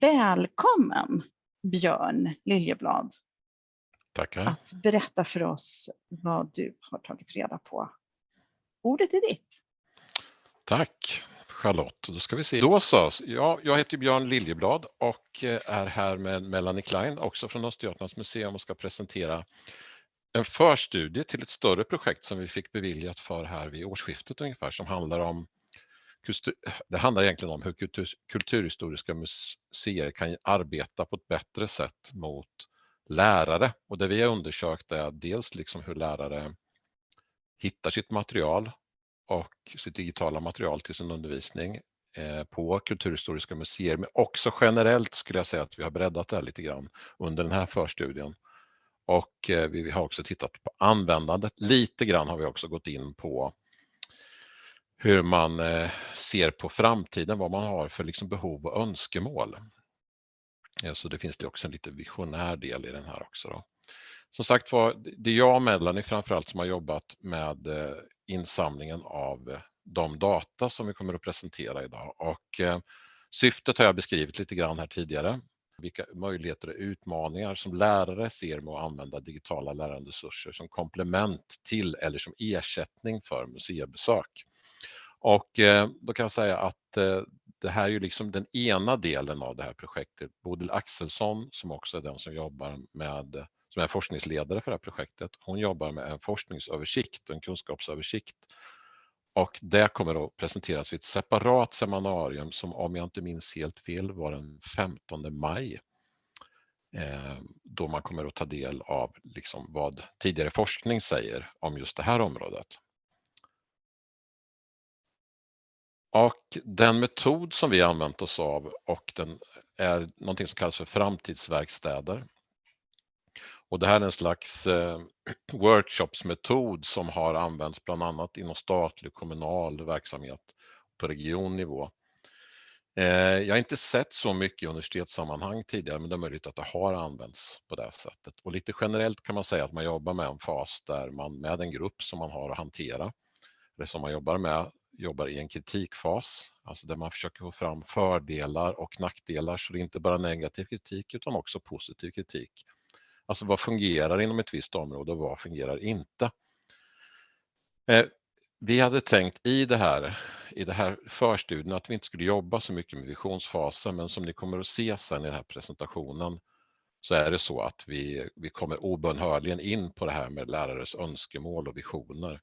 Välkommen Björn Liljeblad Tackar. att berätta för oss vad du har tagit reda på. Ordet är ditt. Tack Charlotte. Då ska vi se. Då så. Ja, jag heter Björn Liljeblad och eh, är här med Melanie Klein, också från Östergötlands museum och ska presentera en förstudie till ett större projekt som vi fick beviljat för här vid årsskiftet ungefär som handlar om det handlar egentligen om hur kultur, kulturhistoriska museer kan arbeta på ett bättre sätt mot lärare och det vi har undersökt är dels liksom hur lärare hittar sitt material och sitt digitala material till sin undervisning eh, på kulturhistoriska museer, men också generellt skulle jag säga att vi har breddat det här lite grann under den här förstudien. Och eh, vi har också tittat på användandet. Lite grann har vi också gått in på hur man eh, ser på framtiden, vad man har för liksom behov och önskemål. Eh, så det finns det också en lite visionär del i den här också. Då. Som sagt var, det är jag och Melanie framförallt som har jobbat med eh, insamlingen av de data som vi kommer att presentera idag och syftet har jag beskrivit lite grann här tidigare. Vilka möjligheter och utmaningar som lärare ser med att använda digitala läranderesurser som komplement till eller som ersättning för museibesök. Och eh, då kan jag säga att eh, det här är ju liksom den ena delen av det här projektet. Bodil Axelsson som också är den som jobbar med som är forskningsledare för det här projektet. Hon jobbar med en forskningsöversikt och en kunskapsöversikt. Och det kommer att presenteras vid ett separat seminarium som om jag inte minns helt fel var den 15 maj. Eh, då man kommer att ta del av liksom vad tidigare forskning säger om just det här området. Och den metod som vi använt oss av och den är någonting som kallas för framtidsverkstäder. Och det här är en slags eh, workshopsmetod som har använts bland annat inom statlig och kommunal verksamhet på regionnivå. Eh, jag har inte sett så mycket i universitetssammanhang tidigare men det är möjligt att det har använts på det sättet. Och lite generellt kan man säga att man jobbar med en fas där man med en grupp som man har att hantera, eller som man jobbar med, jobbar i en kritikfas, alltså där man försöker få fram fördelar och nackdelar så det är inte bara negativ kritik utan också positiv kritik. Alltså vad fungerar inom ett visst område och vad fungerar inte? Eh, vi hade tänkt i det här, i det här förstudien att vi inte skulle jobba så mycket med visionsfasen men som ni kommer att se sen i den här presentationen så är det så att vi, vi kommer obönhörligen in på det här med lärares önskemål och visioner.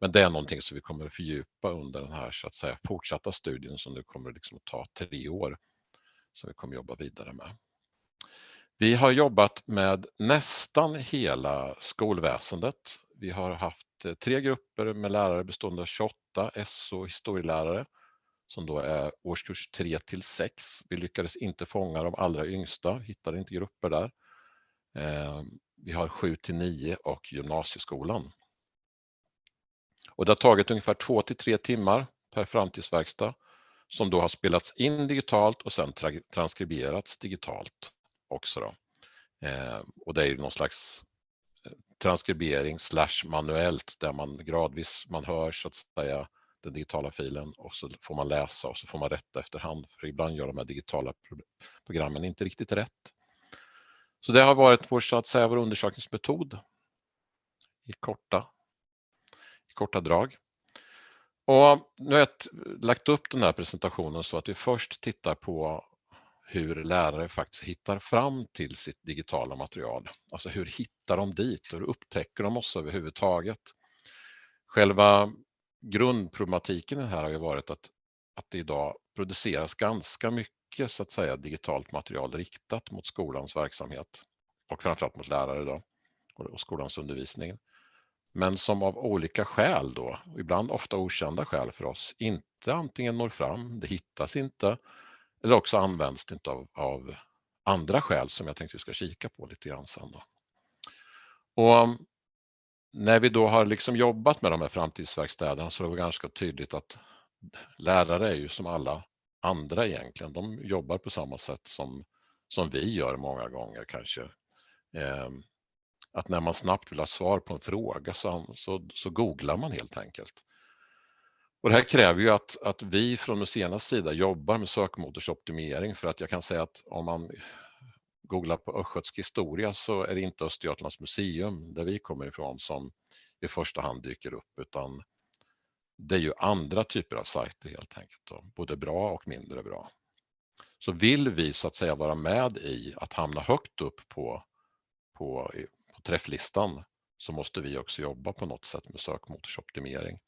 Men det är någonting som vi kommer att fördjupa under den här så att säga fortsatta studien som nu kommer liksom att ta tre år som vi kommer att jobba vidare med. Vi har jobbat med nästan hela skolväsendet. Vi har haft eh, tre grupper med lärare bestående av 28 SO historielärare som då är årskurs 3 till 6. Vi lyckades inte fånga de allra yngsta, hittade inte grupper där. Eh, vi har 7 till 9 och gymnasieskolan. Och det har tagit ungefär 2 till 3 timmar per framtidsverkstad som då har spelats in digitalt och sedan transkriberats digitalt också. Då. Eh, och det är ju någon slags eh, transkribering slash manuellt där man gradvis, man hör så att säga den digitala filen och så får man läsa och så får man rätta efterhand för ibland gör de här digitala programmen inte riktigt rätt. Så det har varit vår, så att säga, vår undersökningsmetod i korta, korta drag. Och nu har jag lagt upp den här presentationen så att vi först tittar på hur lärare faktiskt hittar fram till sitt digitala material. Alltså hur hittar de dit hur upptäcker de oss överhuvudtaget? Själva grundproblematiken här har ju varit att, att det idag produceras ganska mycket så att säga digitalt material riktat mot skolans verksamhet och framförallt mot lärare då och skolans undervisning. Men som av olika skäl då, ibland ofta okända skäl för oss, inte antingen når fram, det hittas inte eller också används det inte av, av andra skäl som jag tänkte vi ska kika på lite grann sen. Då. Och um, när vi då har liksom jobbat med de här framtidsverkstäderna så är det ganska tydligt att lärare är ju som alla andra egentligen. De jobbar på samma sätt som, som vi gör många gånger kanske. Eh, att när man snabbt vill ha svar på en fråga så, så, så googlar man helt enkelt. Och det här kräver ju att, att vi från museernas sida jobbar med sökmotorsoptimering för att jag kan säga att om man googlar på östgötsk historia så är det inte Östergötlands museum där vi kommer ifrån som i första hand dyker upp utan det är ju andra typer av sajter helt enkelt, då, både bra och mindre bra. Så vill vi så att säga vara med i att hamna högt upp på, på, på träfflistan så måste vi också jobba på något sätt med sökmotorsoptimering.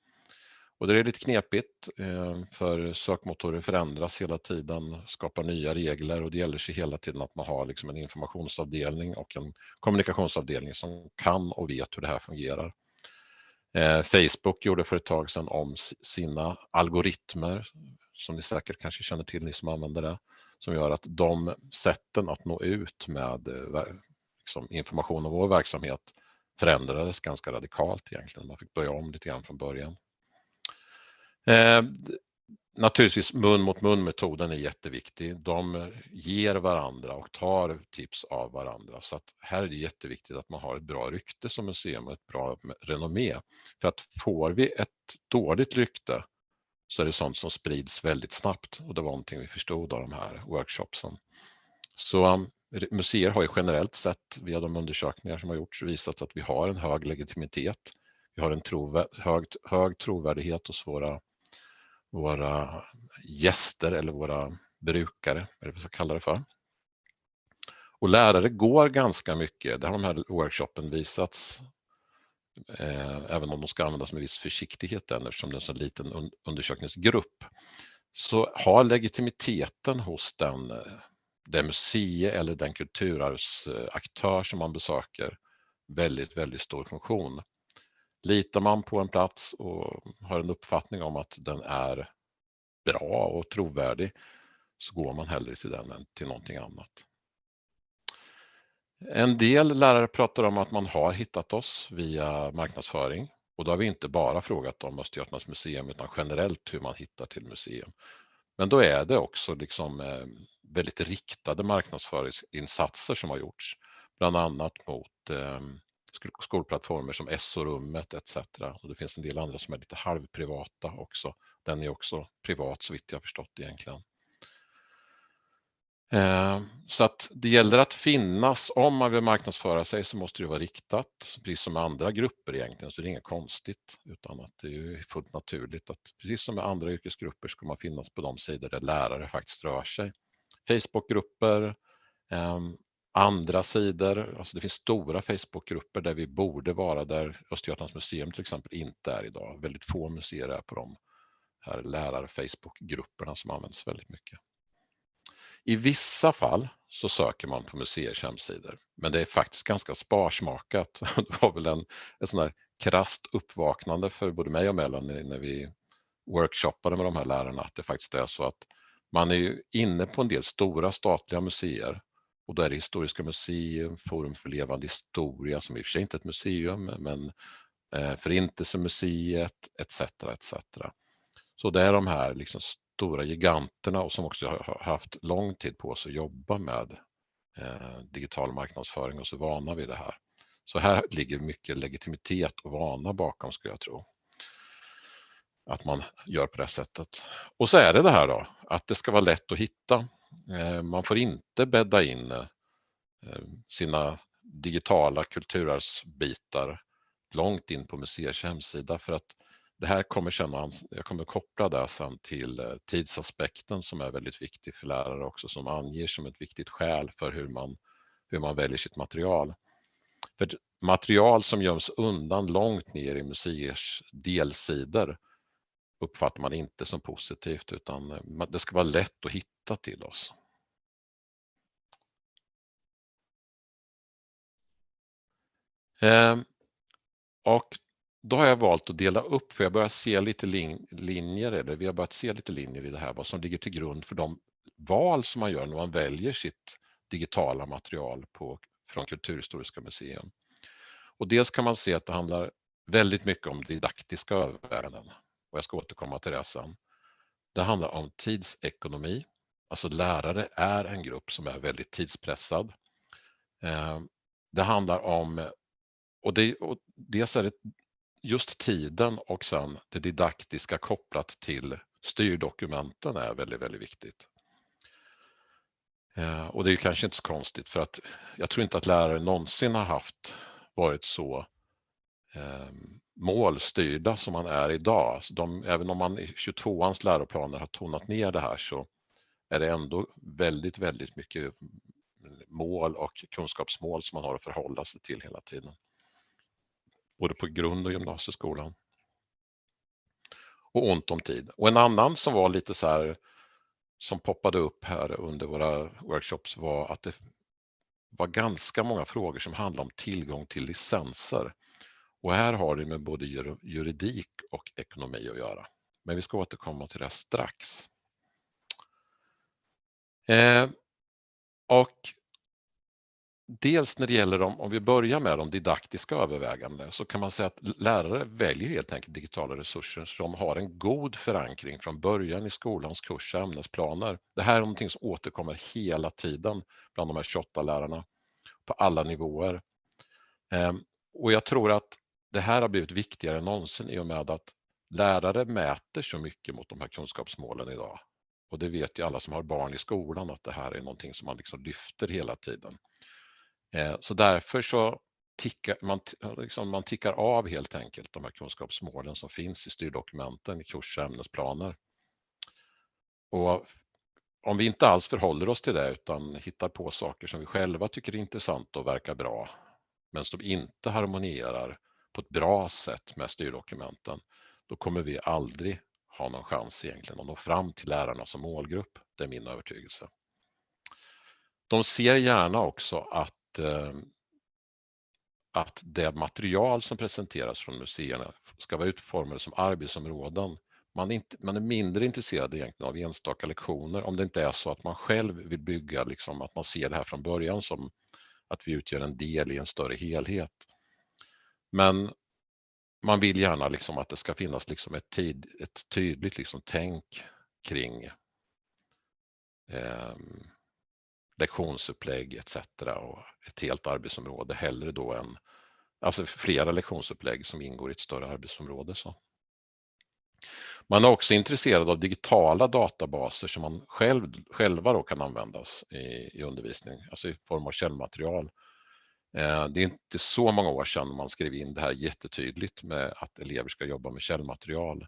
Och det är lite knepigt eh, för sökmotorer förändras hela tiden, skapar nya regler och det gäller sig hela tiden att man har liksom en informationsavdelning och en kommunikationsavdelning som kan och vet hur det här fungerar. Eh, Facebook gjorde för ett tag sedan om sina algoritmer som ni säkert kanske känner till, ni som använder det, som gör att de sätten att nå ut med eh, liksom, information om vår verksamhet förändrades ganska radikalt egentligen. Man fick börja om lite grann från början. Eh, naturligtvis mun mot mun metoden är jätteviktig. De ger varandra och tar tips av varandra. Så att här är det jätteviktigt att man har ett bra rykte som museum och ett bra renommé. För att får vi ett dåligt rykte så är det sånt som sprids väldigt snabbt och det var någonting vi förstod av de här workshopsen. Så um, museer har ju generellt sett via de undersökningar som har gjorts visat att vi har en hög legitimitet. Vi har en trovär hög, hög trovärdighet hos våra våra gäster eller våra brukare, eller vad vi ska kalla det för. Och lärare går ganska mycket, det har de här workshopen visats, eh, även om de ska användas med viss försiktighet än, eftersom det är en så liten un undersökningsgrupp, så har legitimiteten hos den, eh, det museet eller den kulturarvsaktör som man besöker väldigt, väldigt stor funktion. Litar man på en plats och har en uppfattning om att den är bra och trovärdig så går man hellre till den än till någonting annat. En del lärare pratar om att man har hittat oss via marknadsföring och då har vi inte bara frågat om Östergötlands museum utan generellt hur man hittar till museum. Men då är det också liksom eh, väldigt riktade marknadsföringsinsatser som har gjorts, bland annat mot ehm, skolplattformar som SO-rummet etc. Och det finns en del andra som är lite halvprivata också. Den är också privat så vitt jag förstått egentligen. Eh, så att det gäller att finnas, om man vill marknadsföra sig så måste det vara riktat, precis som med andra grupper egentligen, så det är inget konstigt utan att det är fullt naturligt att precis som med andra yrkesgrupper ska man finnas på de sidor där lärare faktiskt rör sig. Facebookgrupper, ehm, andra sidor, alltså det finns stora Facebookgrupper där vi borde vara där Östergötlands museum till exempel inte är idag. Väldigt få museer är på de här lärar-Facebookgrupperna som används väldigt mycket. I vissa fall så söker man på museers hemsidor, men det är faktiskt ganska sparsmakat. Det var väl en, en sån här krasst uppvaknande för både mig och Melanie när vi workshoppade med de här lärarna att det faktiskt är så att man är ju inne på en del stora statliga museer och då är det Historiska museum, Forum för levande historia som i och för sig inte är ett museum men eh, Förintelsemuseet etc. etc. Så det är de här liksom stora giganterna och som också har haft lång tid på sig att jobba med eh, digital marknadsföring och så vana vid det här. Så här ligger mycket legitimitet och vana bakom skulle jag tro. Att man gör på det sättet. Och så är det det här då, att det ska vara lätt att hitta. Eh, man får inte bädda in eh, sina digitala kulturarvsbitar långt in på museers hemsida för att det här kommer sen, jag kommer koppla det sen till eh, tidsaspekten som är väldigt viktig för lärare också som anger som ett viktigt skäl för hur man, hur man väljer sitt material. För material som göms undan långt ner i museers delsidor uppfattar man inte som positivt utan eh, det ska vara lätt att hitta till oss. Ehm, och då har jag valt att dela upp, för jag börjar se lite lin linjer, eller vi har börjat se lite linjer i det här, vad som ligger till grund för de val som man gör när man väljer sitt digitala material på, från Kulturhistoriska museum. Och dels kan man se att det handlar väldigt mycket om didaktiska överväganden och jag ska återkomma till det sen. Det handlar om tidsekonomi, alltså lärare är en grupp som är väldigt tidspressad. Eh, det handlar om, och, det, och dels är det just tiden och sen det didaktiska kopplat till styrdokumenten är väldigt, väldigt viktigt. Eh, och det är kanske inte så konstigt för att jag tror inte att lärare någonsin har haft varit så eh, målstyrda som man är idag. Så de, även om man i 22ans läroplaner har tonat ner det här så är det ändå väldigt, väldigt mycket mm, mål och kunskapsmål som man har att förhålla sig till hela tiden. Både på grund och gymnasieskolan. Och ont om tid. Och en annan som var lite så här som poppade upp här under våra workshops var att det var ganska många frågor som handlade om tillgång till licenser. Och här har det med både juridik och ekonomi att göra. Men vi ska återkomma till det strax. Eh, och dels när det gäller dem, om vi börjar med de didaktiska övervägandena så kan man säga att lärare väljer helt enkelt digitala resurser som har en god förankring från början i skolans kurs och ämnesplaner. Det här är någonting som återkommer hela tiden bland de här 28 lärarna på alla nivåer. Ehm, och jag tror att det här har blivit viktigare än någonsin i och med att lärare mäter så mycket mot de här kunskapsmålen idag. Och det vet ju alla som har barn i skolan att det här är någonting som man liksom lyfter hela tiden. Eh, så därför så tickar man, liksom man tickar av helt enkelt de här kunskapsmålen som finns i styrdokumenten i kurs och ämnesplaner. Och om vi inte alls förhåller oss till det utan hittar på saker som vi själva tycker är intressant och verkar bra, men som inte harmonierar på ett bra sätt med styrdokumenten, då kommer vi aldrig ha någon chans egentligen att nå fram till lärarna som målgrupp. Det är min övertygelse. De ser gärna också att Eh, att det material som presenteras från museerna ska vara utformade som arbetsområden. Man är, inte, man är mindre intresserad egentligen av enstaka lektioner om det inte är så att man själv vill bygga, liksom, att man ser det här från början som att vi utgör en del i en större helhet. Men man vill gärna liksom att det ska finnas liksom ett, tid, ett tydligt liksom tänk kring eh, lektionsupplägg etc. och ett helt arbetsområde hellre då än alltså flera lektionsupplägg som ingår i ett större arbetsområde. Så. Man är också intresserad av digitala databaser som man själv, själva då kan användas i, i undervisning, alltså i form av källmaterial. Eh, det är inte så många år sedan man skrev in det här jättetydligt med att elever ska jobba med källmaterial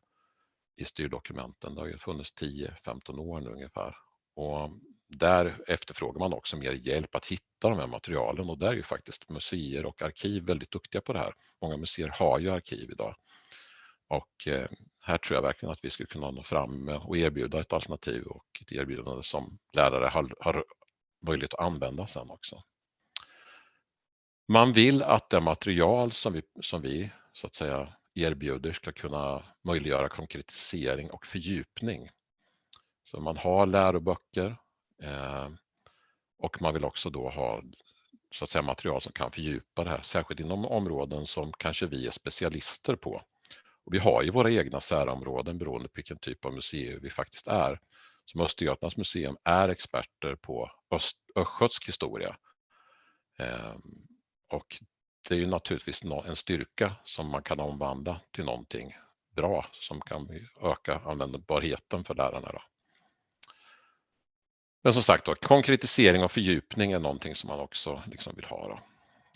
i styrdokumenten. Det har ju funnits 10-15 år nu ungefär. Och där efterfrågar man också mer hjälp att hitta de här materialen och där är ju faktiskt museer och arkiv väldigt duktiga på det här. Många museer har ju arkiv idag. Och eh, här tror jag verkligen att vi skulle kunna nå fram och erbjuda ett alternativ och ett erbjudande som lärare har, har möjlighet att använda sen också. Man vill att det material som vi, som vi så att säga erbjuder ska kunna möjliggöra konkretisering och fördjupning. Så man har läroböcker Eh, och man vill också då ha så att säga, material som kan fördjupa det här, särskilt inom områden som kanske vi är specialister på. Och vi har ju våra egna särområden beroende på vilken typ av museum vi faktiskt är. Som Östergötlands museum är experter på Öst, östgötsk historia. Eh, och det är ju naturligtvis en styrka som man kan omvandla till någonting bra som kan öka användbarheten för lärarna. Då. Men som sagt, då, konkretisering och fördjupning är någonting som man också liksom vill ha. Då.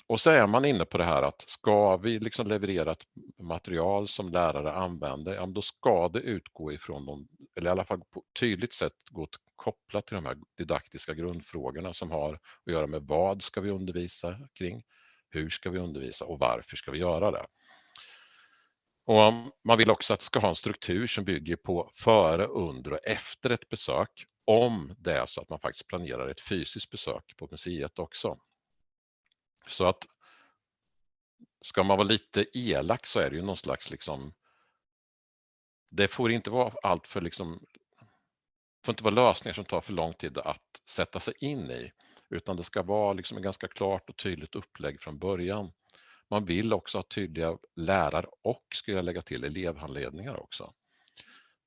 Och så är man inne på det här att ska vi liksom leverera ett material som lärare använder, ja, då ska det utgå ifrån de, eller i alla fall på tydligt sätt gå kopplat till de här didaktiska grundfrågorna som har att göra med vad ska vi undervisa kring, hur ska vi undervisa och varför ska vi göra det. Och man vill också att det ska ha en struktur som bygger på före, under och efter ett besök om det är så att man faktiskt planerar ett fysiskt besök på museet också. Så att ska man vara lite elak så är det ju någon slags liksom det får inte vara allt för liksom får inte vara lösningar som tar för lång tid att sätta sig in i utan det ska vara liksom ett ganska klart och tydligt upplägg från början. Man vill också ha tydliga lärar och, skulle jag lägga till, elevhandledningar också.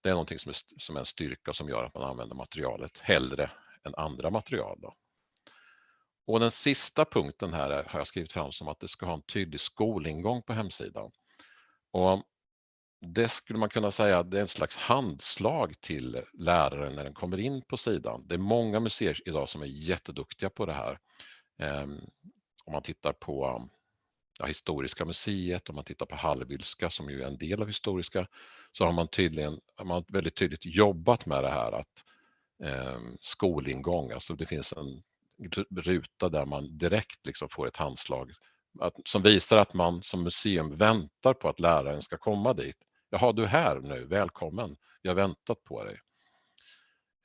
Det är någonting som är, som är en styrka som gör att man använder materialet hellre än andra material. Då. Och den sista punkten här har jag skrivit fram som att det ska ha en tydlig skolingång på hemsidan. Och det skulle man kunna säga det är en slags handslag till läraren när den kommer in på sidan. Det är många museer idag som är jätteduktiga på det här. Ehm, om man tittar på ja, Historiska museet, om man tittar på Hallwylska som ju är en del av Historiska, så har man tydligen har man väldigt tydligt jobbat med det här att eh, skolingång, alltså det finns en ruta där man direkt liksom får ett handslag att, som visar att man som museum väntar på att läraren ska komma dit. Jaha, du är här nu, välkommen, vi har väntat på dig.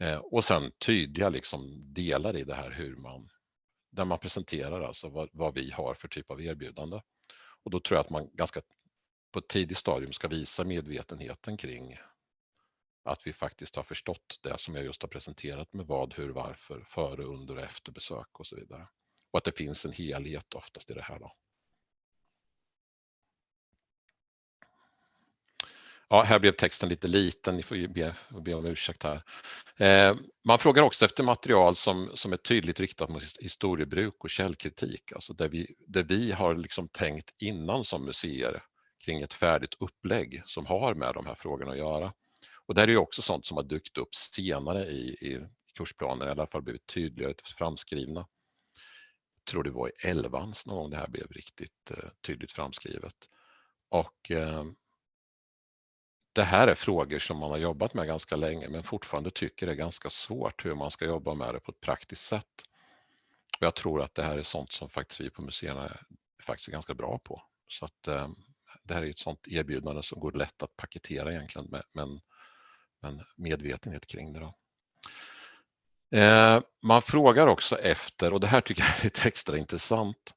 Eh, och sen tydliga liksom delar i det här hur man, där man presenterar alltså vad, vad, vi har för typ av erbjudande. Och då tror jag att man ganska på ett tidigt stadium ska visa medvetenheten kring att vi faktiskt har förstått det som jag just har presenterat med vad, hur, varför, före, under och efter besök och så vidare. Och att det finns en helhet oftast i det här. Då. Ja, här blev texten lite liten, ni får ju be, be om ursäkt här. Eh, man frågar också efter material som, som är tydligt riktat mot historiebruk och källkritik, alltså där vi, där vi har liksom tänkt innan som museer kring ett färdigt upplägg som har med de här frågorna att göra. Och där är ju också sånt som har dykt upp senare i, i kursplanen, i alla fall blivit tydligare framskrivna. Jag tror det var i elvans någon gång det här blev riktigt eh, tydligt framskrivet. Och eh, det här är frågor som man har jobbat med ganska länge men fortfarande tycker det är ganska svårt hur man ska jobba med det på ett praktiskt sätt. Och jag tror att det här är sånt som faktiskt vi på museerna är faktiskt är ganska bra på. Så att eh, det här är ett sånt erbjudande som går lätt att paketera egentligen med, men, men medvetenhet kring det. Då. Eh, man frågar också efter, och det här tycker jag är lite extra intressant,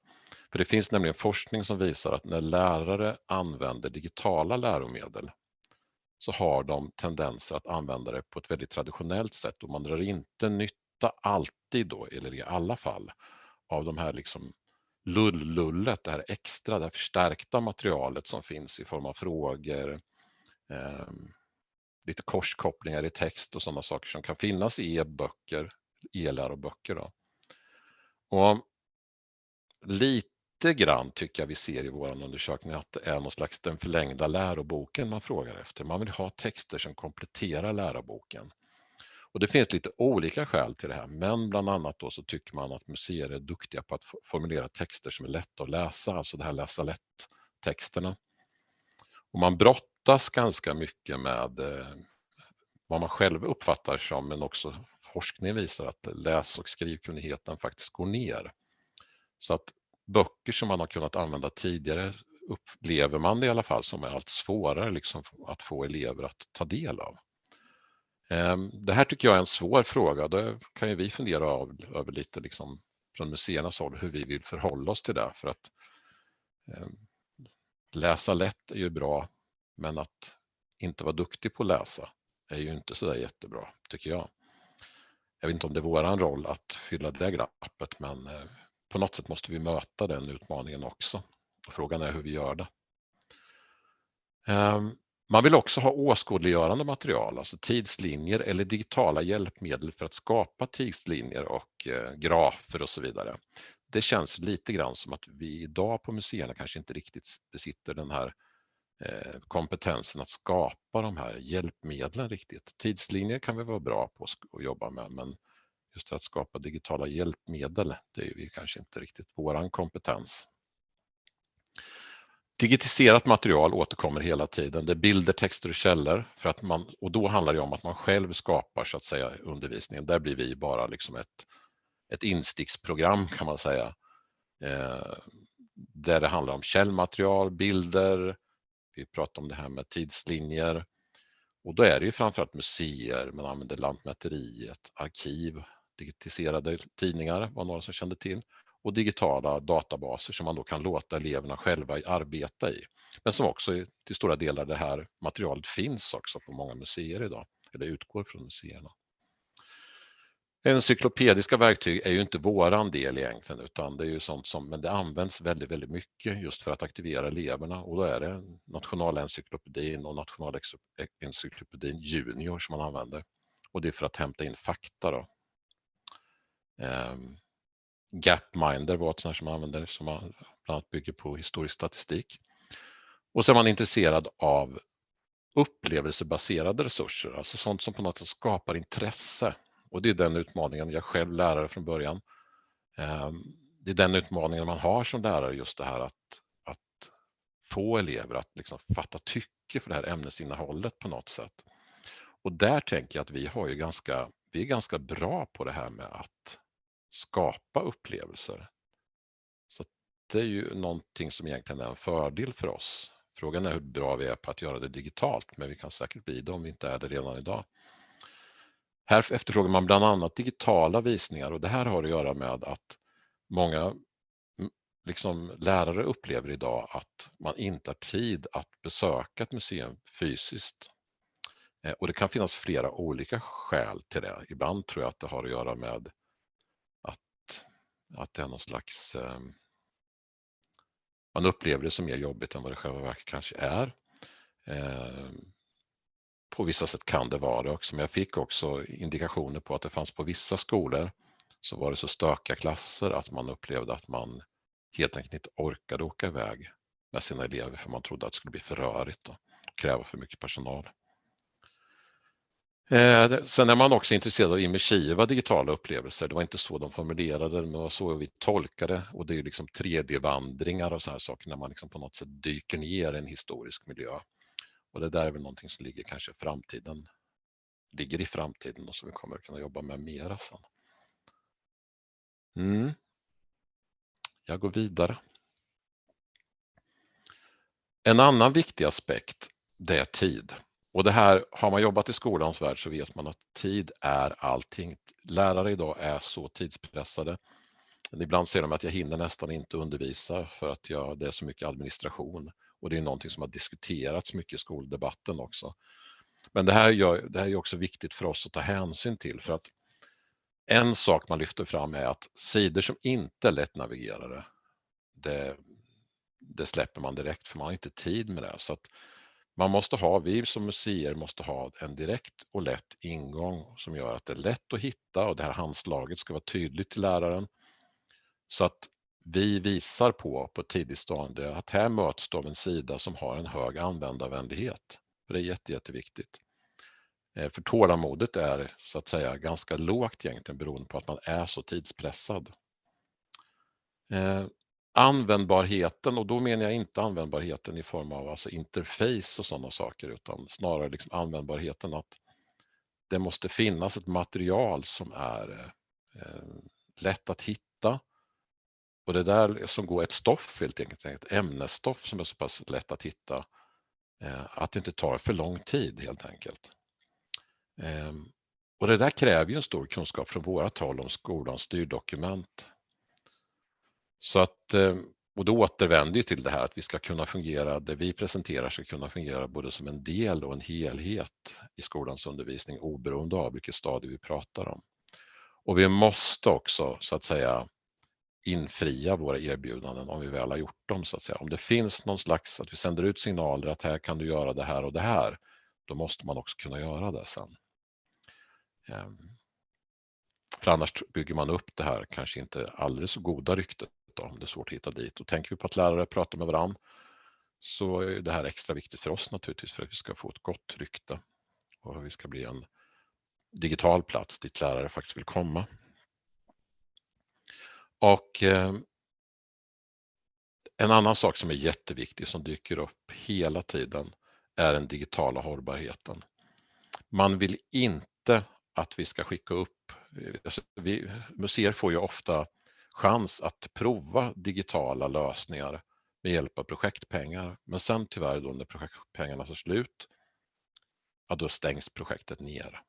för det finns nämligen forskning som visar att när lärare använder digitala läromedel så har de tendenser att använda det på ett väldigt traditionellt sätt och man drar inte nytta alltid då, eller i alla fall, av de här liksom lull-lullet, det här extra, det här förstärkta materialet som finns i form av frågor, eh, lite korskopplingar i text och sådana saker som kan finnas i e-böcker, e-läroböcker. Då. Och lite lite grann tycker jag vi ser i vår undersökning att det är någon slags den förlängda läroboken man frågar efter. Man vill ha texter som kompletterar läroboken. Och det finns lite olika skäl till det här, men bland annat då så tycker man att museer är duktiga på att formulera texter som är lätta att läsa, alltså det här läsa lätt-texterna. Och man brottas ganska mycket med eh, vad man själv uppfattar som, men också forskning visar att läs och skrivkunnigheten faktiskt går ner. Så att böcker som man har kunnat använda tidigare upplever man det i alla fall som är allt svårare liksom att få elever att ta del av. Ehm, det här tycker jag är en svår fråga. Det kan ju vi fundera över lite liksom från museernas håll hur vi vill förhålla oss till det. För att eh, läsa lätt är ju bra, men att inte vara duktig på att läsa är ju inte så där jättebra, tycker jag. Jag vet inte om det är våran roll att fylla det glappet, men eh, på något sätt måste vi möta den utmaningen också. Frågan är hur vi gör det. Ehm, man vill också ha åskådliggörande material, alltså tidslinjer eller digitala hjälpmedel för att skapa tidslinjer och eh, grafer och så vidare. Det känns lite grann som att vi idag på museerna kanske inte riktigt besitter den här eh, kompetensen att skapa de här hjälpmedlen riktigt. Tidslinjer kan vi vara bra på att jobba med, men just att skapa digitala hjälpmedel, det är ju kanske inte riktigt våran kompetens. Digitiserat material återkommer hela tiden. Det är bilder, texter och källor för att man, och då handlar det om att man själv skapar så att säga undervisningen. Där blir vi bara liksom ett, ett insticksprogram kan man säga. Eh, där det handlar om källmaterial, bilder, vi pratar om det här med tidslinjer. Och då är det ju framförallt museer, man använder Lantmäteriet, arkiv, digitiserade tidningar var några som kände till och digitala databaser som man då kan låta eleverna själva arbeta i. Men som också till stora delar det här materialet finns också på många museer idag, eller utgår från museerna. Encyklopediska verktyg är ju inte våran del egentligen utan det är ju sånt som, men det används väldigt, väldigt mycket just för att aktivera eleverna och då är det Nationalencyklopedin och Nationalencyklopedin Junior som man använder. Och det är för att hämta in fakta då, Um, Gapminder var ett sånt som man använder som man bland annat bygger på historisk statistik. Och så är man intresserad av upplevelsebaserade resurser, alltså sånt som på något sätt skapar intresse. Och det är den utmaningen, jag är själv lärare från början. Ehm, det är den utmaningen man har som lärare, just det här att, att få elever att liksom fatta tycke för det här ämnesinnehållet på något sätt. Och där tänker jag att vi har ju ganska, vi är ganska bra på det här med att skapa upplevelser. Så det är ju någonting som egentligen är en fördel för oss. Frågan är hur bra vi är på att göra det digitalt, men vi kan säkert bli det om vi inte är det redan idag. Här efterfrågar man bland annat digitala visningar och det här har att göra med att många liksom, lärare upplever idag att man inte har tid att besöka ett museum fysiskt. Eh, och det kan finnas flera olika skäl till det. Ibland tror jag att det har att göra med att, det är någon slags eh, man upplever det som mer jobbigt än vad det själva verket kanske är. Eh, på vissa sätt kan det vara det också, men jag fick också indikationer på att det fanns på vissa skolor så var det så stökiga klasser att man upplevde att man helt enkelt inte orkade åka iväg med sina elever för man trodde att det skulle bli för rörigt och kräva för mycket personal. Eh, sen är man också intresserad av immersiva digitala upplevelser. Det var inte så de formulerade det, men det var så vi tolkade och det är liksom 3D-vandringar och så här saker när man liksom på något sätt dyker ner i en historisk miljö. Och det där är väl någonting som ligger kanske framtiden, ligger i framtiden och som vi kommer att kunna jobba med mera sen. Mm. Jag går vidare. En annan viktig aspekt, det är tid. Och det här, har man jobbat i skolans värld så vet man att tid är allting. Lärare idag är så tidspressade. Ibland ser de att jag hinner nästan inte undervisa för att jag, det är så mycket administration. Och det är någonting som har diskuterats mycket i skoldebatten också. Men det här, gör, det här är också viktigt för oss att ta hänsyn till för att en sak man lyfter fram är att sidor som inte är lättnavigerade, det, det släpper man direkt för man har inte tid med det. Så att man måste ha, vi som museer måste ha en direkt och lätt ingång som gör att det är lätt att hitta och det här handslaget ska vara tydligt till läraren. Så att vi visar på på ett tidigt stadie att här möts de en sida som har en hög användarvänlighet. För det är jätte, jätteviktigt. Eh, för tålamodet är så att säga ganska lågt egentligen beroende på att man är så tidspressad. Eh, Användbarheten och då menar jag inte användbarheten i form av alltså interface och sådana saker utan snarare liksom användbarheten att det måste finnas ett material som är eh, lätt att hitta och det där som går ett stoff helt enkelt, ett ämnesstoff som är så pass lätt att hitta eh, att det inte tar för lång tid helt enkelt. Eh, och det där kräver ju en stor kunskap från våra tal om skolans styrdokument så att, eh, och då återvänder till det här att vi ska kunna fungera, det vi presenterar ska kunna fungera både som en del och en helhet i skolans undervisning oberoende av vilket stadie vi pratar om. Och vi måste också så att säga infria våra erbjudanden om vi väl har gjort dem så att säga. Om det finns någon slags, att vi sänder ut signaler att här kan du göra det här och det här, då måste man också kunna göra det sen. Ehm, för annars bygger man upp det här kanske inte alldeles så goda ryktet då, om det är svårt att hitta dit. Och tänker vi på att lärare pratar med varandra så är det här extra viktigt för oss naturligtvis för att vi ska få ett gott rykte och vi ska bli en digital plats dit lärare faktiskt vill komma. Och eh, en annan sak som är jätteviktig som dyker upp hela tiden är den digitala hållbarheten. Man vill inte att vi ska skicka upp, alltså vi, museer får ju ofta chans att prova digitala lösningar med hjälp av projektpengar. Men sen tyvärr då när projektpengarna tar slut, ja då stängs projektet ner.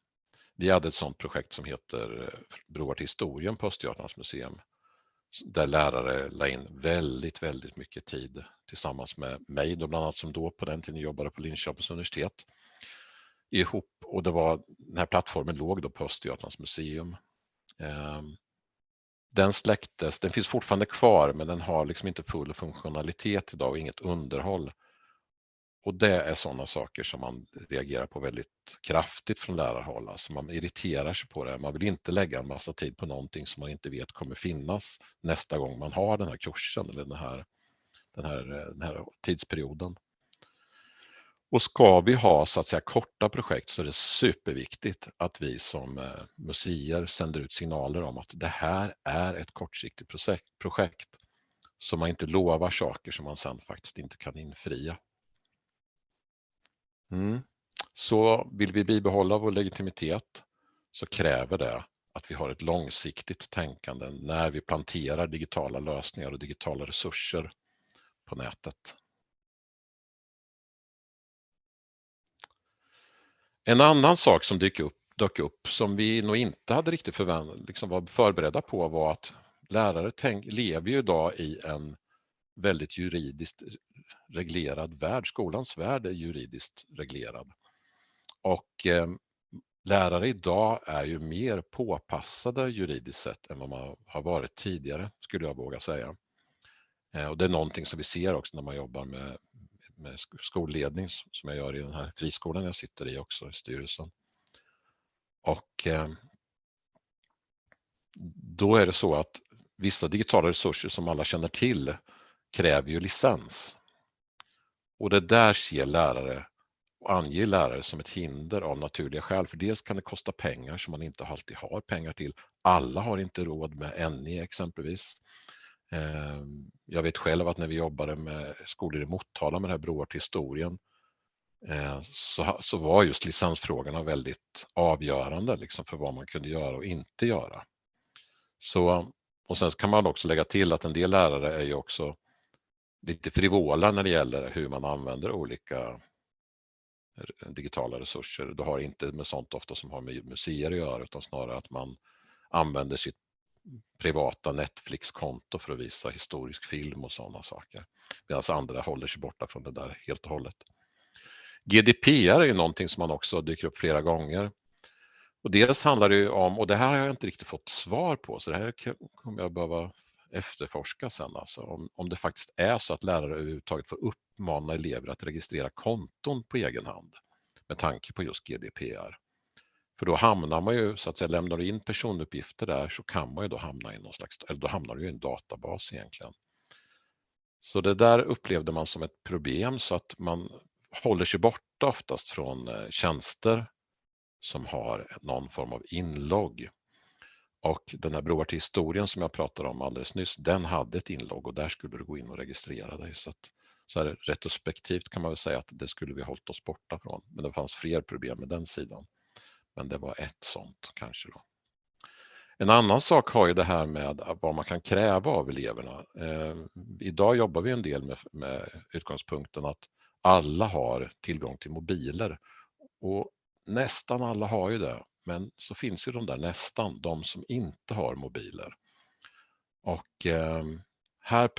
Vi hade ett sådant projekt som heter eh, Broar till historien på Östergötlands museum där lärare la in väldigt, väldigt mycket tid tillsammans med mig då bland annat som då på den tiden jobbade på Linköpings universitet ihop och det var den här plattformen låg då på Östergötlands museum. Ehm, den släcktes, den finns fortfarande kvar men den har liksom inte full funktionalitet idag och inget underhåll. Och det är sådana saker som man reagerar på väldigt kraftigt från lärarhåll. Alltså man irriterar sig på det. Man vill inte lägga en massa tid på någonting som man inte vet kommer finnas nästa gång man har den här kursen eller den här, den här, den här tidsperioden. Och ska vi ha så att säga korta projekt så är det superviktigt att vi som eh, museer sänder ut signaler om att det här är ett kortsiktigt projekt. Så man inte lovar saker som man sen faktiskt inte kan infria. Mm. Så vill vi bibehålla vår legitimitet så kräver det att vi har ett långsiktigt tänkande när vi planterar digitala lösningar och digitala resurser på nätet. En annan sak som dök upp, dök upp som vi nog inte hade riktigt förväntat liksom var förberedda på var att lärare tänk, lever ju idag i en väldigt juridiskt reglerad värld. Skolans värld är juridiskt reglerad. Och eh, lärare idag är ju mer påpassade juridiskt sett än vad man har varit tidigare, skulle jag våga säga. Eh, och det är någonting som vi ser också när man jobbar med, med skolledning som jag gör i den här friskolan jag sitter i också, i styrelsen. Och eh, då är det så att vissa digitala resurser som alla känner till kräver ju licens. Och det där ser lärare och anger lärare som ett hinder av naturliga skäl. För dels kan det kosta pengar som man inte alltid har pengar till. Alla har inte råd med NE exempelvis. Ehm, jag vet själv att när vi jobbade med skolor i Motala med det här Broar till historien eh, så, så var just licensfrågorna väldigt avgörande liksom för vad man kunde göra och inte göra. Så, och sen kan man också lägga till att en del lärare är ju också lite frivola när det gäller hur man använder olika digitala resurser. Det har inte med sånt ofta som har med museer att göra utan snarare att man använder sitt privata Netflix-konto för att visa historisk film och sådana saker. Medan andra håller sig borta från det där helt och hållet. GDPR är ju någonting som man också dyker upp flera gånger. Och dels handlar det ju om, och det här har jag inte riktigt fått svar på, så det här kommer jag behöva efterforska sen, alltså, om, om det faktiskt är så att lärare överhuvudtaget får uppmana elever att registrera konton på egen hand med tanke på just GDPR. För då hamnar man ju, så att säga, lämnar du in personuppgifter där så kan man ju då hamna i någon slags, eller då hamnar du i en databas egentligen. Så det där upplevde man som ett problem så att man håller sig borta oftast från eh, tjänster som har någon form av inlogg. Och den här broar till historien som jag pratade om alldeles nyss, den hade ett inlogg och där skulle du gå in och registrera dig. Så, att, så här, retrospektivt kan man väl säga att det skulle vi hållit oss borta från. Men det fanns fler problem med den sidan. Men det var ett sånt kanske då. En annan sak har ju det här med vad man kan kräva av eleverna. Eh, idag jobbar vi en del med, med utgångspunkten att alla har tillgång till mobiler. Och nästan alla har ju det. Men så finns ju de där nästan, de som inte har mobiler. Och eh, här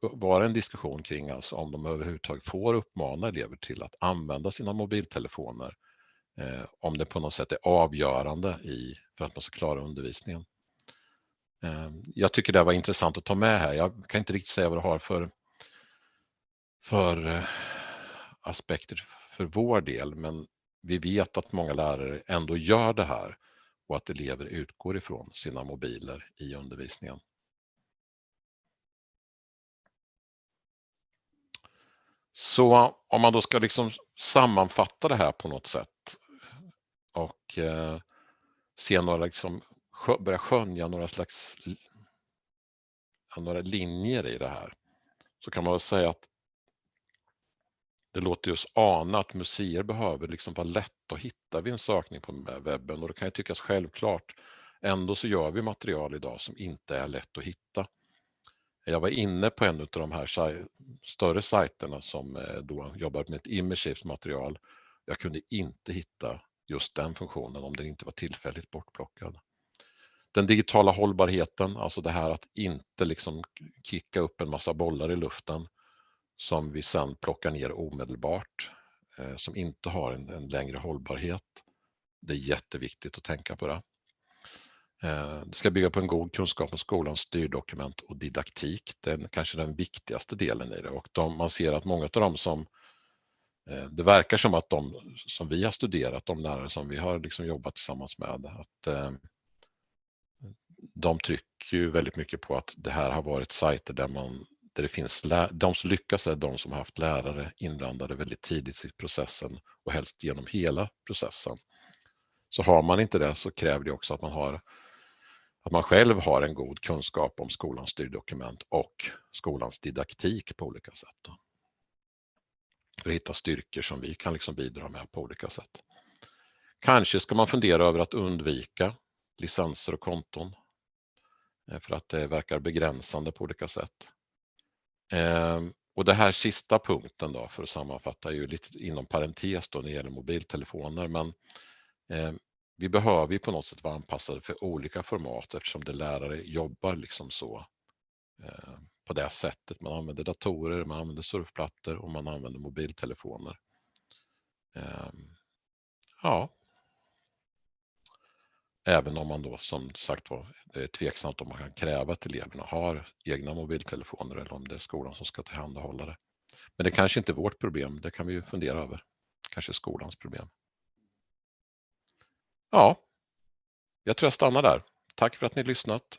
var det en diskussion kring alltså om de överhuvudtaget får uppmana elever till att använda sina mobiltelefoner eh, Eh, om det på något sätt är avgörande i, för att man ska klara undervisningen. Eh, jag tycker det var intressant att ta med här. Jag kan inte riktigt säga vad det har för, för eh, aspekter för vår del, men vi vet att många lärare ändå gör det här och att elever utgår ifrån sina mobiler i undervisningen. Så om man då ska liksom sammanfatta det här på något sätt och eh, se några, liksom, börja skönja några slags några linjer i det här så kan man väl säga att det låter oss ana att museer behöver liksom vara lätt att hitta vid en sökning på webben och det kan ju tyckas självklart. Ändå så gör vi material idag som inte är lätt att hitta. Jag var inne på en av de här större sajterna som eh, då jobbar med ett immersivt material. Jag kunde inte hitta just den funktionen om den inte var tillfälligt bortplockad. Den digitala hållbarheten, alltså det här att inte liksom kicka upp en massa bollar i luften som vi sen plockar ner omedelbart, eh, som inte har en, en, längre hållbarhet. Det är jätteviktigt att tänka på det. Eh, det ska bygga på en god kunskap om skolans styrdokument och didaktik. Det är kanske den viktigaste delen i det och de, man ser att många av dem som eh, Eh, det verkar som att de som vi har studerat, de lärare som vi har liksom jobbat tillsammans med, att eh, de trycker ju väldigt mycket på att det här har varit sajter där man där det finns de som lyckas är de som har haft lärare inblandade väldigt tidigt i processen och helst genom hela processen. Så har man inte det så kräver det också att man har att man själv har en god kunskap om skolans styrdokument och skolans didaktik på olika sätt. Då. För att hitta styrkor som vi kan liksom bidra med på olika sätt. Kanske ska man fundera över att undvika licenser och konton eh, för att det verkar begränsande på olika sätt. Ehm, och det här sista punkten då för att sammanfatta är ju lite inom parentes då när det gäller mobiltelefoner men ehm, vi behöver ju på något sätt vara anpassade för olika format eftersom det lärare jobbar liksom så ehm, på det sättet. Man använder datorer, man använder surfplattor och man använder mobiltelefoner. Eh, ja. Även om man då som sagt var, det är tveksamt om man kan kräva att eleverna har egna mobiltelefoner eller om det är skolan som ska tillhandahålla det. Men det kanske inte är vårt problem, det kan vi ju fundera över. Kanske skolans problem. Ja, jag tror jag stannar där. Tack för att ni lyssnat.